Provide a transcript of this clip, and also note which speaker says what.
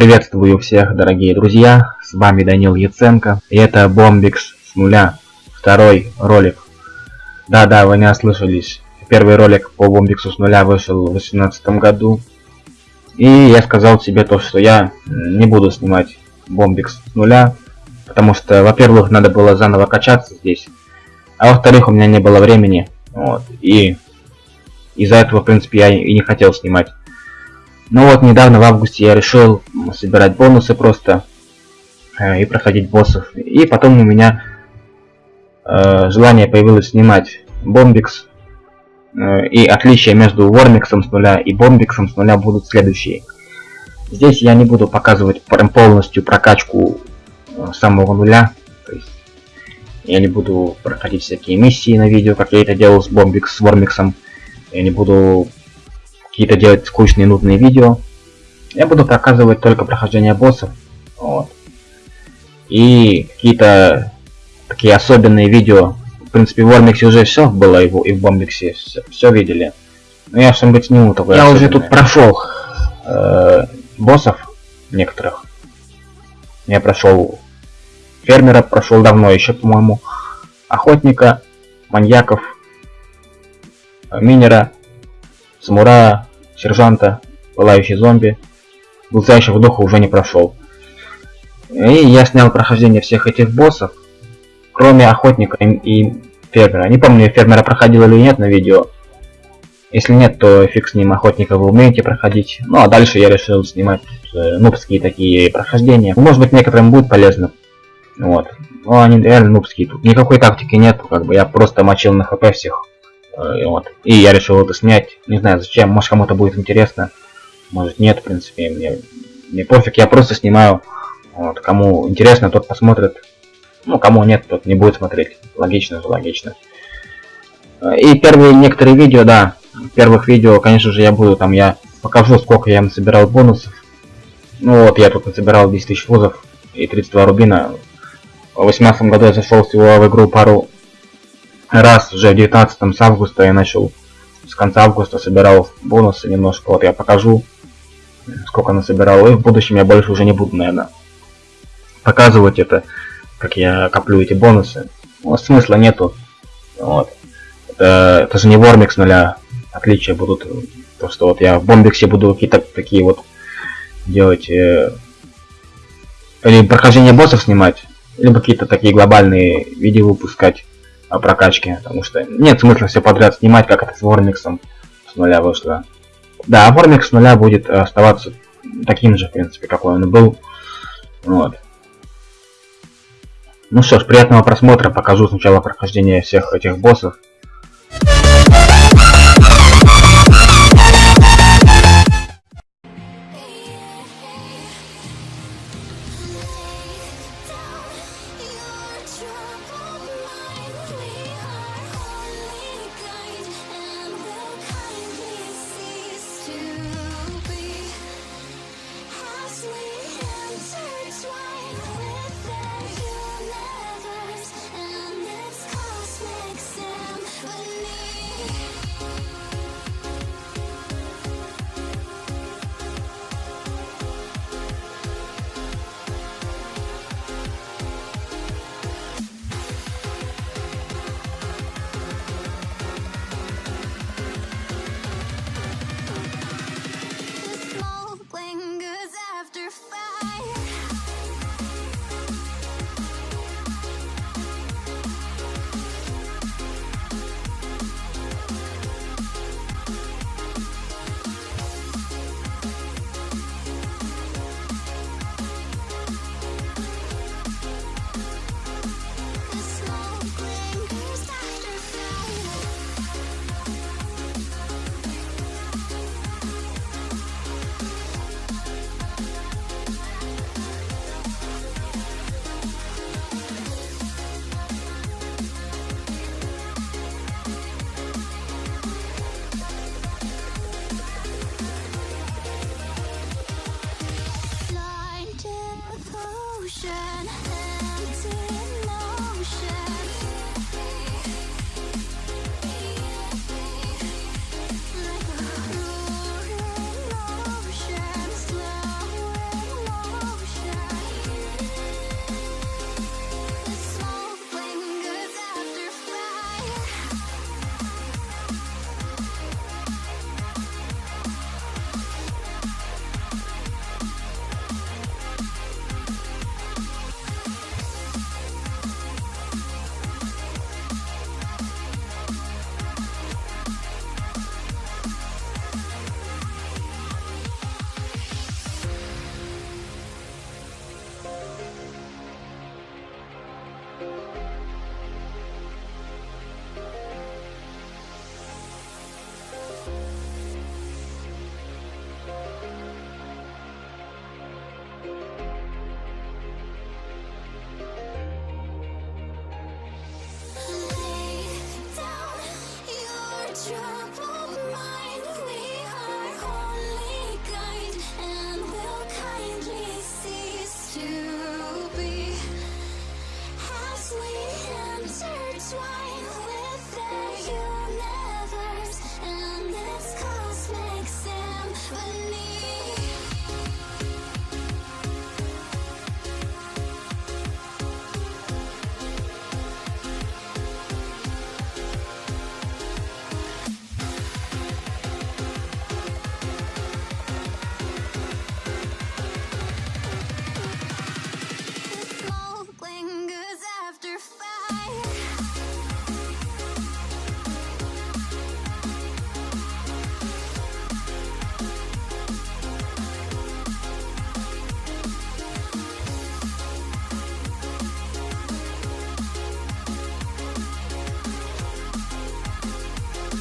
Speaker 1: Приветствую всех, дорогие друзья, с вами Данил Яценко, и это Бомбикс с нуля, второй ролик. Да-да, вы не ослышались, первый ролик по Бомбиксу с нуля вышел в 2018 году, и я сказал себе то, что я не буду снимать Бомбикс с нуля, потому что, во-первых, надо было заново качаться здесь, а во-вторых, у меня не было времени, вот, и из-за этого, в принципе, я и не хотел снимать. Ну вот, недавно в августе я решил собирать бонусы просто э, и проходить боссов. И потом у меня э, желание появилось снимать Бомбикс. Э, и отличия между Вормиксом с нуля и Бомбиксом с нуля будут следующие. Здесь я не буду показывать полностью прокачку э, самого нуля. То есть я не буду проходить всякие миссии на видео, как я это делал с Бомбикс, с Вормиксом. Я не буду какие-то делать скучные нудные видео. Я буду показывать только прохождение боссов. Вот. И какие-то такие особенные видео. В принципе, в Вормиксе уже все было, его и в Бомбиксе все, все видели. Но я что-нибудь сниму такое Я особенное. уже тут прошел э, боссов некоторых. Я прошел фермера, прошел давно еще, по-моему. Охотника, маньяков, минера, самурая, сержанта, пылающий зомби, в духа уже не прошел. И я снял прохождение всех этих боссов, кроме охотника и, и фермера. Не помню, фермера проходил или нет на видео. Если нет, то фиг с ним, охотника вы умеете проходить. Ну а дальше я решил снимать э, нубские такие прохождения. Может быть некоторым будет полезно. Вот. Но они реально нубские. Тут никакой тактики нет, как бы я просто мочил на хп всех. Э, вот. И я решил это снять. Не знаю зачем, может кому-то будет интересно. Может нет, в принципе, мне, мне пофиг, я просто снимаю. Вот. Кому интересно, тот посмотрит. Ну, кому нет, тот не будет смотреть. Логично же, логично. Э, и первые некоторые видео, да, первых видео, конечно же, я буду там, я покажу, сколько я насобирал бонусов. Ну вот, я тут насобирал 10 тысяч фузов и 32 рубина. В 18 году я зашел всего в игру пару раз уже в 19 с августа я начал с конца августа собирал бонусы немножко. Вот я покажу, сколько насобирал. И в будущем я больше уже не буду, наверное, показывать это, как я коплю эти бонусы. Ну, смысла нету. Вот. Это, это же не Вормикс нуля. Отличия будут. То, что вот я в Бомбиксе буду какие-то такие вот делать. Э, или прохождение боссов снимать, либо какие-то такие глобальные видео выпускать о прокачке, потому что нет смысла все подряд снимать, как это с Вормиксом с нуля вышло. Да, Вормикс с нуля будет оставаться таким же, в принципе, какой он был. Вот. Ну что ж, приятного просмотра, покажу сначала прохождение всех этих боссов.
Speaker 2: ocean try